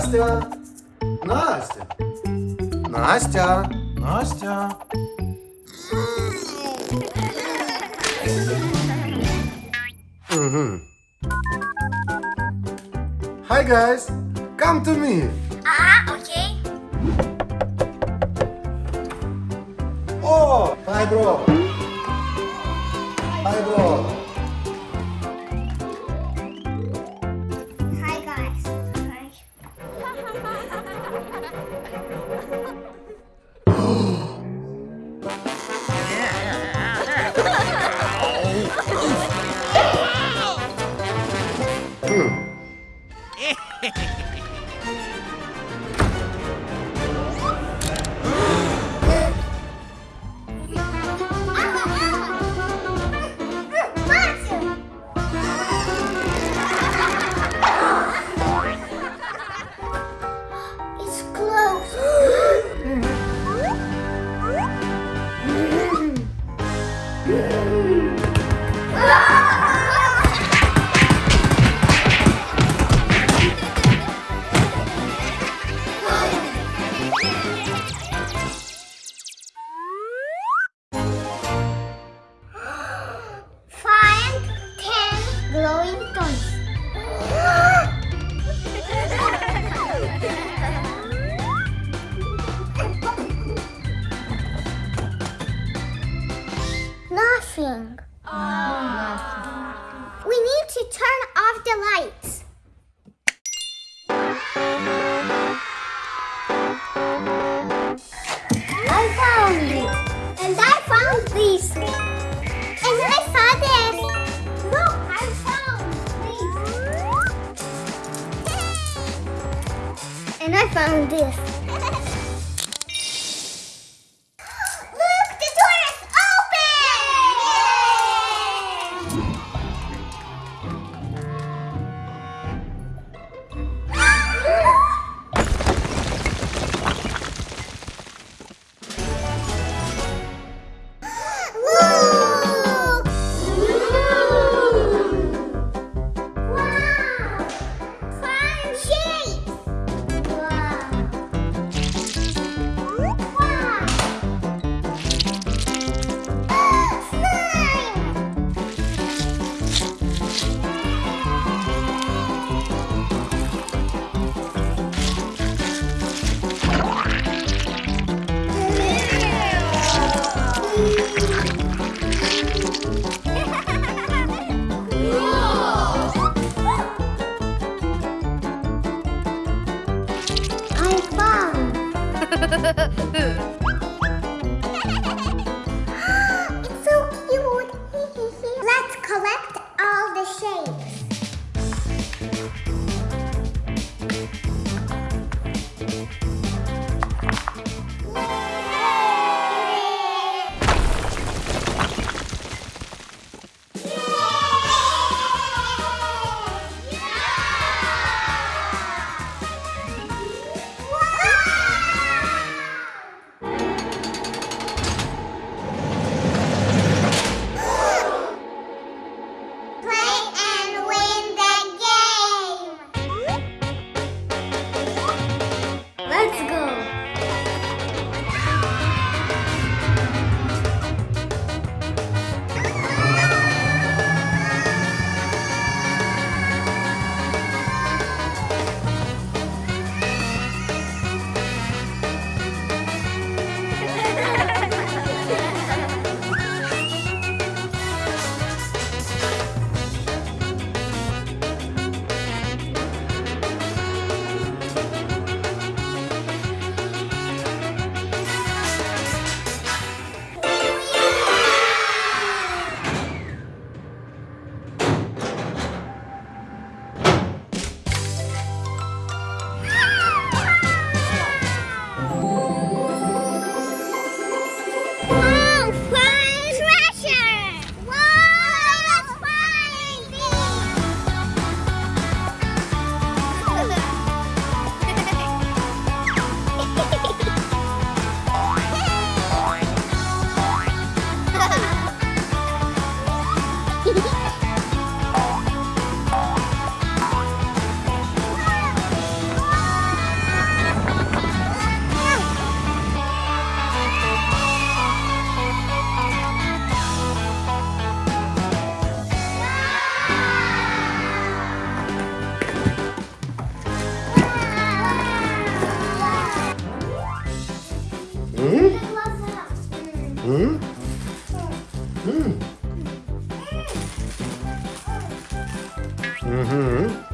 Настя! Настя! Настя! Настя! Угу. Hi guys! Come to me! Ah, okay. Oh! Hi bro! Hi bro! Find Nothing. Ah. We need to turn off the lights. I found it. And I found this. And I found this. Look, I found this. And I found this. Mm-hmm.